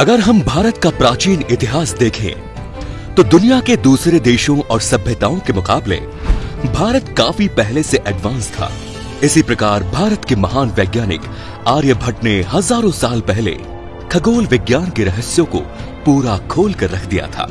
अगर हम भारत का प्राचीन इतिहास देखें तो दुनिया के दूसरे देशों और सभ्यताओं के मुकाबले, भारत काफ़ी पहले से एडवांस था। इसी प्रकार भारत के महान वैज्ञानिक आर्यभट्ट ने हज़ारों साल पहले खगोल विज्ञान के रहस्यों को पूरा खोल कर रख दिया था।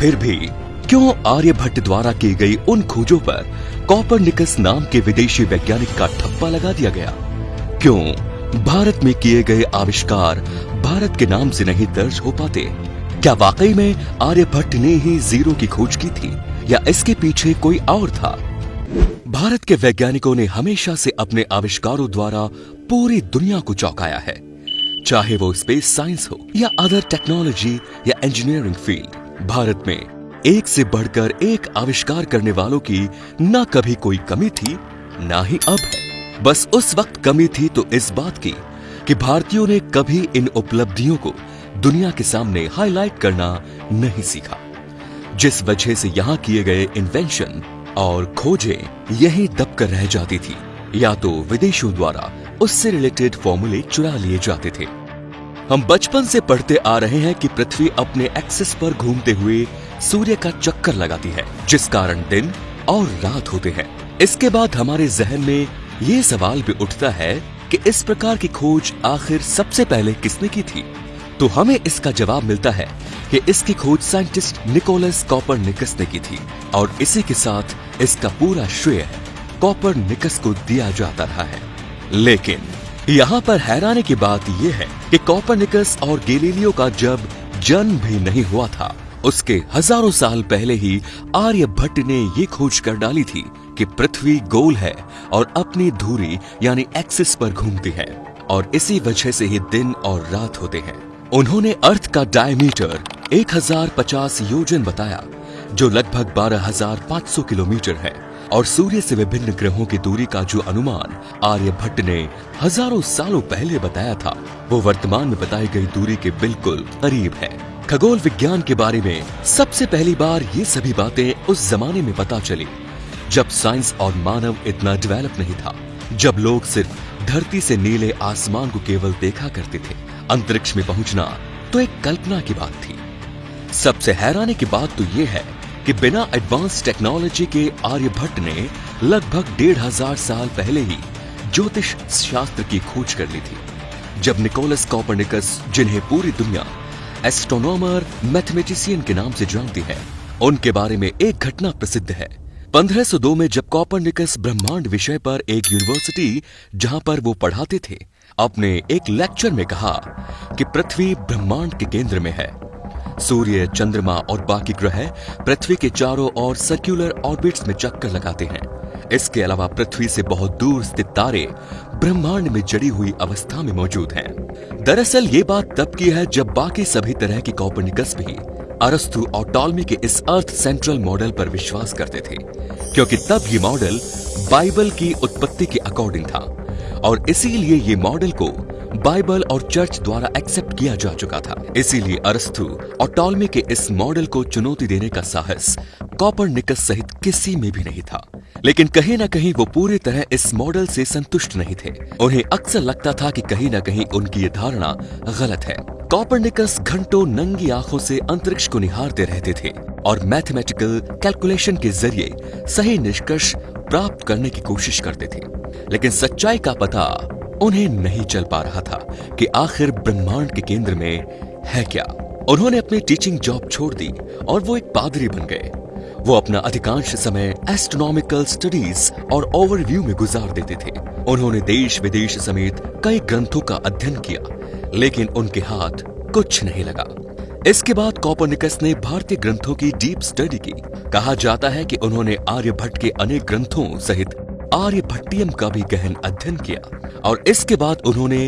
फिर भी, क्यों आर्यभट्ट द्वारा की गई उन खोजों पर कॉपरनिकस नाम के विदेशी वैज्ञानिक का ठप्पा लगा दिया गया? क्यों भारत में किए गए आविष्कार भारत के नाम से नहीं दर्ज हो पाते। क्या वाकई में आर्यभट्ट ने ही ज़ीरो की खोज की थी, या इसके पीछे कोई और था? भारत के वैज्ञानिकों ने हमेशा से अपने आविष्कारों द्वारा पूरी दुनिया को चौंकाया है। चाहे वो स्पेस साइंस हो, या अदर टेक्नोलॉजी या इंजीनियरिंग फ़ील्ड भारत में एक से बढ़कर एक आविष्कार करने वालों की न कभी कोई कमी थी, ना ही अब है। बस उस वक्त कमी थी तो इस बात की कि भारतीयों ने कभी इन उपलब्धियों को दुनिया के सामने हाईलाइट करना नहीं सीखा। जिस वजह से यहाँ किए गए इन्वेंशन और खोजें यही दबकर रह जाती थी, या तो विदेशों द्वारा उससे रिलेटेड फॉर्मूले चुरा लिए जाते थे। हम बचपन से पढ़ते आ रहे हैं कि पृथ्वी अपने एक्सिस पर घूमते हुए सूर्य का चक्कर लगाती है, जिस कारण दिन और रात होते हैं। इसके बाद हमारे जहन में ये सवाल भी उठता है कि इस प्रकार की खोज आखिर सबसे पहले किसने की थी? तो हमें इसका जवाब मिलता है कि इसकी खोज साइंटिस्ट निकोलस कॉपर निकस ने की थी और इसी के साथ इसका पूरा श्रेय कॉपर निकस को दिया जाता रहा है। लेकिन यहाँ पर हैरानी की बात यह है कि कॉपर निकस और गेलीलियो का जब जन्म भी नहीं हुआ था, उसके हज़ारों साल पहले ही आर्यभट्ट ने ये खोज कर डाली थी कि पृथ्वी गोल है और अपनी धुरी यानी एक्सिस पर घूमती है और इसी वजह से ही दिन और रात होते हैं। उन्होंने अर्थ का डायमीटर 1050 योजन बताया जो लगभग 12,500 किलोमीटर है और सूर्य से विभिन्न ग्रहों की दूरी का जो अनुमान आर्यभट्ट ने हज़ारों सालों पहले बताया था वो वर्तमान में बताई गई दूरी के बिल्कुल करीब है। खगोल विज्ञान के बारे में सबसे पहली बार ये सभी बातें उस जमाने में पता चली। जब साइंस और मानव इतना डेवलप नहीं था, जब लोग सिर्फ़ धरती से नीले आसमान को केवल देखा करते थे, अंतरिक्ष में पहुँचना तो एक कल्पना की बात थी। सबसे हैरानी की बात तो यह है कि बिना एडवांस टेक्नोलॉजी के आर्यभट्ट ने लगभग डेढ़ हज़ार साल पहले ही ज्योतिष शास्त्र की खोज कर ली थी, जब निकोलस कॉपरनिकस जिन्हें पूरी दुनिया एस्ट्रोनॉमर मैथमेटिशियन के नाम से जानती है, उनके बारे में एक घटना प्रसिद्ध है। 1502 में जब कॉपरनिकस ब्रह्मांड विषय पर एक यूनिवर्सिटी जहाँ पर वो पढ़ाते थे, अपने एक लेक्चर में कहा कि पृथ्वी ब्रह्मांड के केंद्र में है सूर्य, चंद्रमा और बाकी ग्रह पृथ्वी के चारों ओर सर्कुलर ऑर्बिट्स में चक्कर लगाते हैं इसके अलावा पृथ्वी से बहुत दूर स्थित तारे ब्रह्मांड में जड़ी हुई अवस्था में मौजूद हैं। दरअसल ये बात तब की है जब बाकी सभी तरह की कॉपरनिकस भी अरस्तु और टॉलमी के इस अर्थ सेंट्रल मॉडल पर विश्वास करते थे, क्योंकि तब ये मॉडल बाइबल की उत्पत्ति के अकॉर्डिंग था, और इसीलिए ये मॉडल को बाइबल और चर्च द्वारा एक्सेप्ट किया जा चुका था। इसीलिए अरस्तु और टॉलमी के इस मॉडल को चुनौती देने का साहस कॉपर निकस सहित किसी में भी नहीं था। लेकिन कहीं ना कहीं वो पूरी तरह इस मॉडल से संतुष्ट नहीं थे। उन्हें अक्सर लगता था कि कहीं ना कहीं उनकी ये धारणा गलत है। कॉपरनिकस घंटों नंगी आँखों से अंतरिक्ष को निहारते रहते थे और मैथमेटिकल कैलकुलेशन के ज़रिए सही निष्कर्ष प्राप्त करने की कोशिश करते थे। लेकिन सच्चाई का पता उन्हें नहीं चल पा रहा था कि आखिर ब्रह्मांड के केंद्र में है क्या। उन्होंने अपनी टीचिंग जॉब छोड़ दी और वो एक पादरी बन गए। वो अपना अधिकांश समय एस्ट्रोनॉमिकल स्टडीज़ और ओवरव्यू में गुजार देते थे। उन्होंने देश विदेश समेत कई ग्रंथों का अध्ययन किया, लेकिन उनके हाथ कुछ नहीं लगा। इसके बाद कॉपरनिकस ने भारतीय ग्रंथों की डीप स्टडी की। कहा जाता है कि उन्होंने आर्यभट्ट के अनेक ग्रंथों सहित आर्यभट्टियम का भी गहन अध्ययन किया और इसके बाद उन्होंने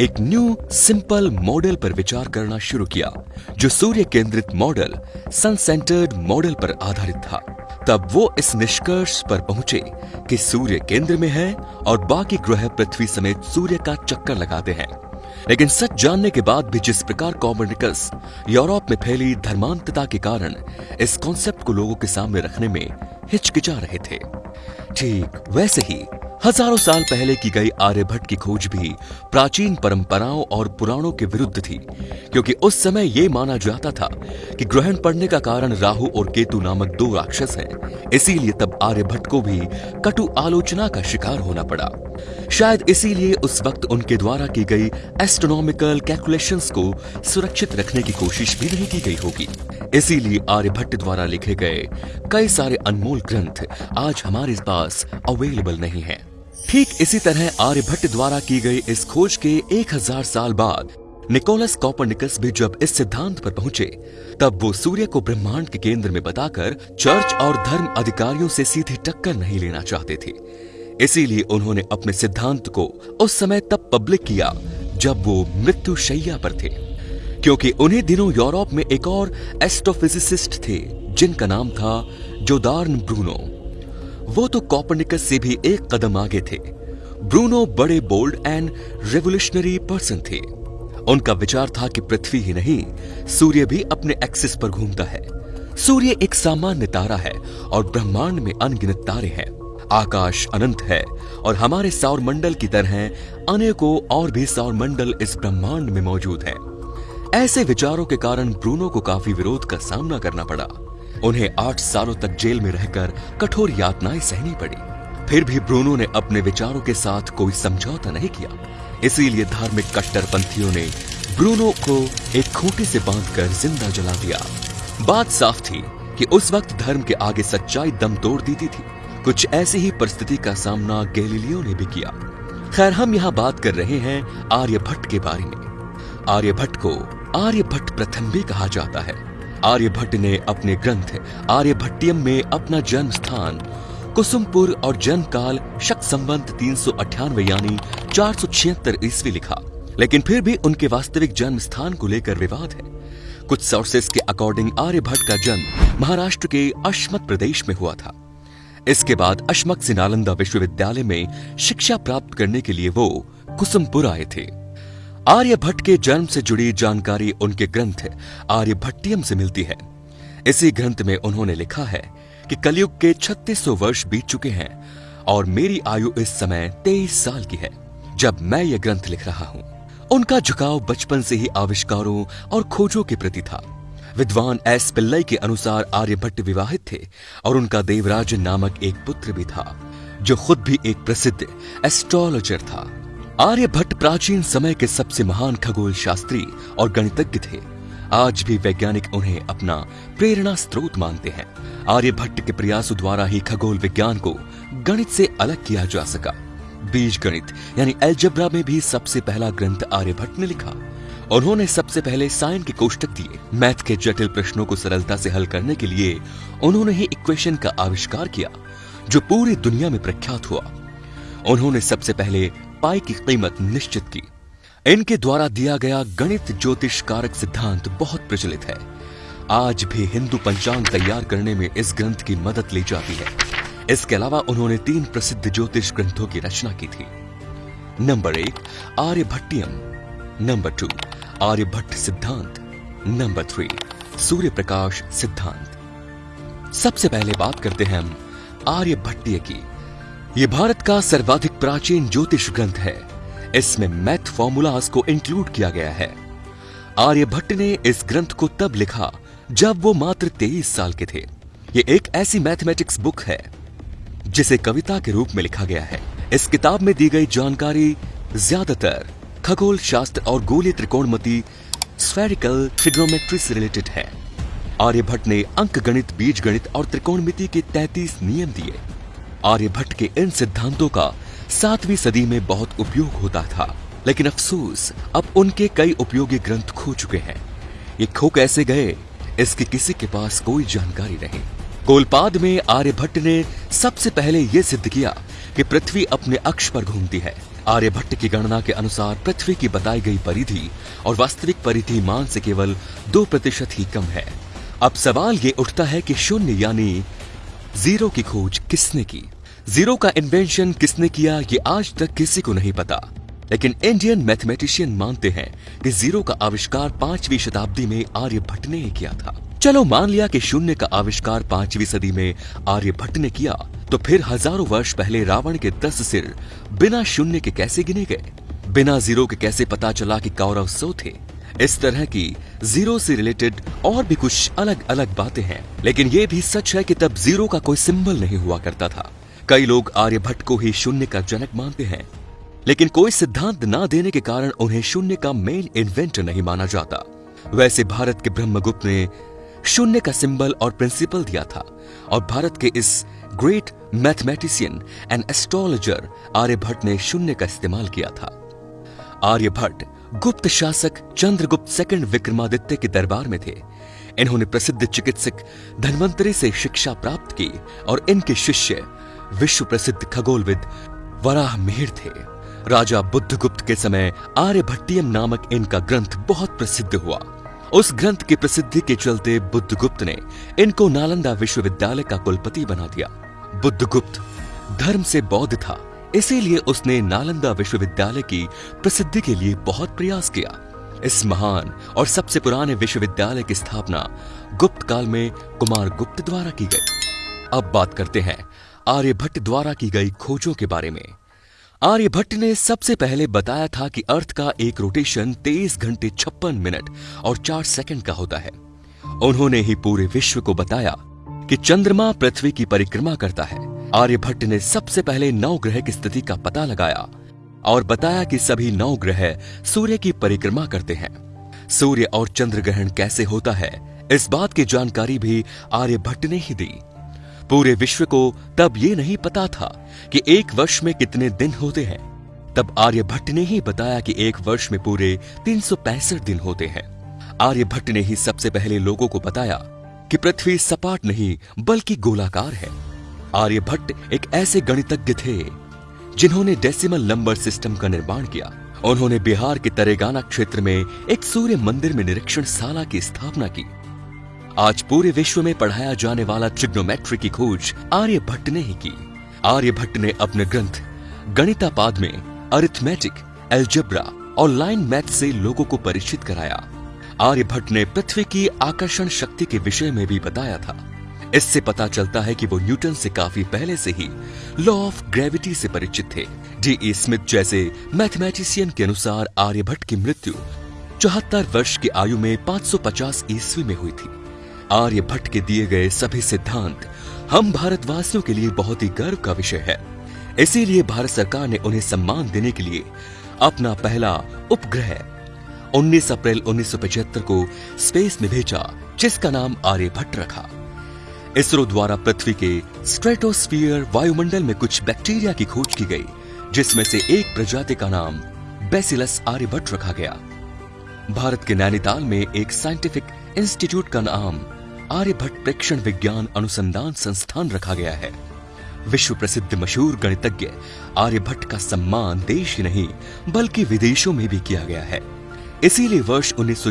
एक न्यू सिंपल मॉडल पर विचार करना शुरू किया, जो सूर्य केंद्रित मॉडल सन सेंटर्ड मॉडल पर आधारित था। तब वो इस निष्कर्ष पर पहुँचे कि सूर्य केंद्र में है और बाकी ग्रह पृथ्वी समेत सूर्य का चक्कर लगाते हैं। लेकिन सच जानने के बाद भी जिस प्रकार कॉमर्निकस यूरोप में फैली धर्मांतता के कारण इस कॉन्सेप्ट को लोगों के सामने रखने में हिचकिचा रहे थे, ठीक वैसे ही हज़ारों साल पहले की गई आर्यभट्ट की खोज भी प्राचीन परंपराओं और पुराणों के विरुद्ध थी, क्योंकि उस समय ये माना जाता था कि ग्रहण पड़ने का कारण राहु और केतु नामक दो राक्षस हैं। इसीलिए तब आर्यभट्ट को भी कटु आलोचना का शिकार होना पड़ा। शायद इसीलिए उस वक्त उनके द्वारा की गई एस्ट्रोनॉमिकल कैलकुलेशंस को सुरक्षित रखने की कोशिश भी नहीं की गई होगी। इसीलिए आर्यभट्ट द्वारा लिखे गए कई सारे अनमोल ग्रंथ आज हमारे पास अवेलेबल नहीं है। ठीक इसी तरह आर्यभट्ट द्वारा की गई इस खोज के एक हज़ार साल बाद निकोलस कॉपरनिकस भी जब इस सिद्धांत पर पहुँचे, तब वो सूर्य को ब्रह्मांड के केंद्र में बताकर चर्च और धर्म अधिकारियों से सीधी टक्कर नहीं लेना चाहते थे। इसीलिए उन्होंने अपने सिद्धांत को उस समय तब पब्लिक किया, जब वो मृत्यु शैया पर थे। क्योंकि उन्हीं दिनों यूरोप में एक और एस्ट्रोफिजिसिस्ट थे, जिनका नाम था जोदार्न ब्रूनो। वो तो कॉपरनिकस से भी एक कदम आगे थे। ब्रूनो बड़े बोल्ड एंड रेवोल्यूशनरी पर्सन थे। उनका विचार था कि पृथ्वी ही नहीं, सूर्य भी अपने एक्सिस पर घूमता है। सूर्य एक सामान्य तारा है और ब्रह्मांड में अनगिनत तारे हैं। आकाश अनंत है और हमारे सौर मंडल की तरह अनेकों और भी सौर मंडल इस ब्रह्मांड में मौजूद हैं। ऐसे विचारों के कारण ब्रूनो को काफ़ी विरोध का सामना करना पड़ा। उन्हें आठ सालों तक जेल में रहकर कठोर यातनाएँ सहनी पड़ी। फिर भी ब्रूनो ने अपने विचारों के साथ कोई समझौता नहीं किया। इसीलिए धार्मिक कट्टरपंथियों ने ब्रूनो को एक खूंटी से बांधकर ज़िंदा जला दिया। बात साफ़ थी कि उस वक्त धर्म के आगे सच्चाई दम तोड़ देती थी। कुछ ऐसी ही परिस्थिति का सामना गैलीलियो ने भी किया। खैर, हम यहाँ बात कर रहे हैं आर्यभट्ट के बारे में। आर्यभट्ट को आर्यभट्ट प्रथम भी कहा जाता है। आर्यभट्ट ने अपने ग्रंथ आर्यभट्टियम में अपना जन्म स्थान कुसुमपुर और जन्म काल शक संबंध तीन सौ अठानवे यानी चार सौ छिहत्तर ईस्वी लिखा। लेकिन फिर भी उनके वास्तविक जन्म स्थान को लेकर विवाद है। कुछ सोर्सेस के अकॉर्डिंग आर्यभट्ट का जन्म महाराष्ट्र के अशमत प्रदेश में हुआ था। इसके बाद अशमक से नालंदा विश्वविद्यालय में शिक्षा प्राप्त करने के लिए वो कुसुमपुर आए थे। आर्यभट्ट के जन्म से जुड़ी जानकारी उनके ग्रंथ आर्यभट्टियम से मिलती है। इसी ग्रंथ में उन्होंने लिखा है कि कलयुग के 3600 वर्ष बीत चुके हैं और मेरी आयु इस समय 23 साल की है, जब मैं यह ग्रंथ लिख रहा हूँ। उनका झुकाव बचपन से ही आविष्कारों और खोजों के प्रति था। विद्वान एस पिल्लई के अनुसार आर्यभट्ट विवाहित थे और उनका देवराज नामक एक पुत्र भी था, जो खुद भी एक प्रसिद्ध एस्ट्रोलॉजर था। आर्यभट्ट प्राचीन समय के सबसे महान खगोल शास्त्री और गणितज्ञ थे। आज भी वैज्ञानिक उन्हें अपना प्रेरणा स्रोत मानते हैं। आर्यभट्ट के प्रयासों द्वारा ही खगोल विज्ञान को गणित से अलग किया जा सका। बीज गणित, यानी एल्जेब्रा में भी सबसे पहला ग्रंथ आर्यभट्ट ने लिखा। उन्होंने सबसे पहले साइन के कोष्टक दिए। मैथ के जटिल प्रश्नों को सरलता से हल करने के लिए उन्होंने ही इक्वेशन का आविष्कार किया, जो पूरी दुनिया में प्रख्यात हुआ। उन्होंने सबसे पहले पाई की कीमत निश्चित की। इनके द्वारा दिया गया गणित ज्योतिष कारक सिद्धांत बहुत प्रचलित है। आज भी हिंदू पंचांग तैयार करने में इस ग्रंथ की मदद ली जाती है। इसके अलावा उन्होंने तीन प्रसिद्ध ज्योतिष ग्रंथों की रचना की थी। नंबर एक, आर्यभट्टियम। नंबर टू, आर्यभट्ट सिद्धांत। नंबर थ्री सूर्य प्रकाश सिद्धांत। सबसे पहले बात करते हैं हम आर्यभट्टीय की। यह भारत का सर्वाधिक प्राचीन ज्योतिष ग्रंथ है। इसमें मैथ फॉर्मूलाज को इंक्लूड किया गया है। आर्यभट्ट ने इस ग्रंथ को तब लिखा जब वो मात्र तेईस साल के थे। ये एक ऐसी मैथमेटिक्स बुक है, जिसे कविता के रूप में लिखा गया है। इस किताब में दी गई जानकारी ज़्यादातर खगोल शास्त्र और गोलीय त्रिकोणमती स्फेरिकल ट्रिग्नोमेट्री से रिलेटेड है आर्यभट्ट ने अंक गणित बीज गणित और त्रिकोणमिति के 33 नियम दिए। आर्यभट्ट के इन सिद्धांतों का सातवीं सदी में बहुत उपयोग होता था, लेकिन अफसोस, अब उनके कई उपयोगी ग्रंथ खो चुके हैं। ये खो कैसे गए, इसकी किसी के पास कोई जानकारी नहीं। कोलपाद में आर्यभट्ट ने सबसे पहले यह सिद्ध किया कि पृथ्वी अपने अक्ष पर घूमती है। आर्यभट्ट की गणना के अनुसार पृथ्वी की बताई गई परिधि और वास्तविक परिधि मान से केवल दो प्रतिशत ही कम है। अब सवाल ये उठता है कि शून्य यानी ज़ीरो की खोज किसने की? ज़ीरो का इन्वेंशन किसने किया, ये आज तक किसी को नहीं पता। लेकिन इंडियन मैथमेटिशियन मानते हैं कि ज़ीरो का आविष्कार पांचवी शताब्दी में आर्यभट्ट ने किया था। चलो मान लिया कि शून्य का आविष्कार पांचवी सदी में आर्यभट्ट ने किया तो फिर हज़ारों वर्ष पहले रावण के दस सिर बिना शून्य के कैसे गिने गए? बिना ज़ीरो के कैसे पता चला कि कौरव सो थे? इस तरह की ज़ीरो से रिलेटेड और भी कुछ अलग अलग बातें हैं। लेकिन ये भी सच है कि तब ज़ीरो का कोई सिंबल नहीं हुआ करता था। कई लोग आर्यभट्ट को ही शून्य का जनक मानते हैं, लेकिन कोई सिद्धांत ना देने के कारण उन्हें शून्य का मेन इन्वेंटर नहीं माना जाता। वैसे भारत के ब्रह्मगुप्त ने शून्य का सिंबल और प्रिंसिपल दिया था, और भारत के इस great mathematician and astrologer Aryabhata ने शून्य का इस्तेमाल किया था। आर्यभट्ट गुप्त शासक चंद्रगुप्त सेकंड विक्रमादित्य के दरबार में थे। इन्होंने प्रसिद्ध चिकित्सक धनवंतरी से शिक्षा प्राप्त की और इनके शिष्य विश्व प्रसिद्ध खगोलविद वराह मिहिर थे। राजा बुद्धगुप्त के समय आर्यभट्टियम नामक इनका ग्रंथ बहुत प्रसिद्ध हुआ। उस ग्रंथ की प्रसिद्धि के चलते बुद्धगुप्त ने इनको नालंदा विश्वविद्यालय का कुलपति बना दिया। बुद्धगुप्त धर्म से बौद्ध था, इसीलिए उसने नालंदा विश्वविद्यालय की प्रसिद्धि के लिए बहुत प्रयास किया। इस महान और सबसे पुराने विश्वविद्यालय की स्थापना गुप्त काल में कुमार गुप्त द्वारा की गई। अब बात करते हैं आर्यभट्ट द्वारा की गई खोजों के बारे में। आर्यभट्ट ने सबसे पहले बताया था कि अर्थ का एक रोटेशन तेईस घंटे छप्पन मिनट और चार सेकंड का होता है। उन्होंने ही पूरे विश्व को बताया कि चंद्रमा पृथ्वी की परिक्रमा करता है। आर्यभट्ट ने सबसे पहले नौ ग्रह की स्थिति का पता लगाया और बताया कि सभी नौ ग्रह सूर्य की परिक्रमा करते हैं। सूर्य और चंद्र ग्रहण कैसे होता है, इस बात की जानकारी भी आर्यभट्ट ने ही दी। पूरे विश्व को तब ये नहीं पता था कि एक वर्ष में कितने दिन होते हैं। तब आर्यभट्ट ने ही बताया कि एक वर्ष में पूरे तीन दिन होते हैं। आर्यभट्ट ने ही सबसे पहले लोगों को बताया कि पृथ्वी सपाट नहीं, बल्कि गोलाकार है। आर्यभट्ट एक ऐसे गणितज्ञ थे, जिन्होंने डेसिमल नंबर सिस्टम का निर्माण किया। उन्होंने बिहार के तरेगाना क्षेत्र में एक सूर्य मंदिर में निरीक्षण शाला की स्थापना की। आज पूरे विश्व में पढ़ाया जाने वाला ट्रिग्नोमेट्री की खोज आर्यभट्ट ने ही की। आर्यभट्ट ने अपने ग्रंथ गणितापाद में अरिथमेटिक एल्जेब्रा और लाइन मैथ से लोगों को परिचित कराया। आर्यभट्ट ने पृथ्वी की आकर्षण शक्ति के विषय में भी बताया था। इससे पता चलता है कि वो न्यूटन से काफ़ी पहले से ही लॉ ऑफ़ ग्रेविटी से परिचित थे। डी ई स्मिथ जैसे मैथमेटिशियन के अनुसार आर्यभट्ट की मृत्यु चौहत्तर वर्ष की आयु में 550 ईस्वी में हुई थी। आर्यभट्ट के दिए गए सभी सिद्धांत हम भारतवासियों के लिए बहुत ही गर्व का विषय है। इसीलिए भारत सरकार ने उन्हें सम्मान देने के लिए अपना पहला उपग्रह 19 अप्रैल 1975 को स्पेस में भेजा, जिसका नाम आर्यभट्ट रखा। इसरो द्वारा पृथ्वी के स्ट्रेटोस्फियर वायुमंडल में कुछ बैक्टीरिया की खोज की गई, जिसमें से एक प्रजाति का नाम बेसिलस आर्यभट्ट रखा गया। भारत के नैनीताल में एक साइंटिफिक इंस्टीट्यूट का नाम आर्यभट्ट प्रेक्षण विज्ञान अनुसंधान संस्थान रखा गया है। विश्व प्रसिद्ध मशहूर गणितज्ञ आर्यभट्ट का सम्मान देश ही नहीं, बल्कि विदेशों में भी किया गया है। इसीलिए वर्ष उन्नीस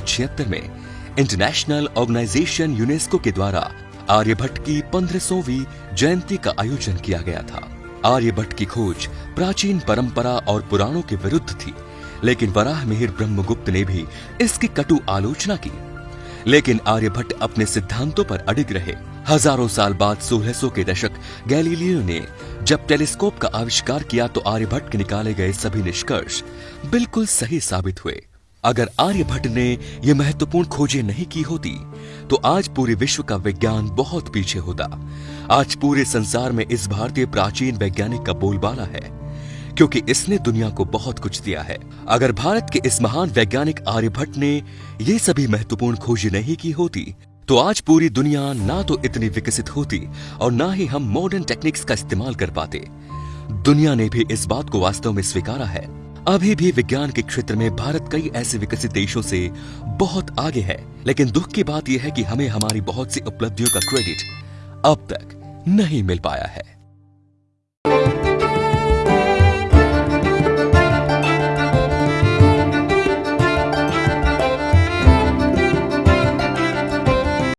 में इंटरनेशनल ऑर्गेनाइजेशन यूनेस्को के द्वारा आर्यभट्ट की पंद्रहवीं जयंती का आयोजन किया गया था। आर्यभट्ट की खोज प्राचीन परंपरा और पुराणों के विरुद्ध थी, लेकिन वराह मिहिर ब्रह्मगुप्त ने भी इसकी कटु आलोचना की। लेकिन आर्यभट्ट अपने सिद्धांतों पर अडिग रहे। हज़ारों साल बाद 1600 के दशक, गैलीलियो ने जब टेलीस्कोप का आविष्कार किया तो आर्यभट्ट के निकाले गए सभी निष्कर्ष बिल्कुल सही साबित हुए। अगर आर्यभट्ट ने यह महत्वपूर्ण खोजें नहीं की होती तो आज पूरे विश्व का विज्ञान बहुत पीछे होता। आज पूरे संसार में इस भारतीय प्राचीन वैज्ञानिक का बोलबाला है। क्योंकि इसने दुनिया को बहुत कुछ दिया है। अगर भारत के इस महान वैज्ञानिक आर्यभट्ट ने ये सभी महत्वपूर्ण खोज नहीं की होती तो आज पूरी दुनिया ना तो इतनी विकसित होती और ना ही हम मॉडर्न टेक्निक्स का इस्तेमाल कर पाते। दुनिया ने भी इस बात को वास्तव में स्वीकारा है। अभी भी विज्ञान के क्षेत्र में भारत कई ऐसे विकसित देशों से बहुत आगे है, लेकिन दुख की बात यह है कि हमें हमारी बहुत सी उपलब्धियों का क्रेडिट अब तक नहीं मिल पाया है।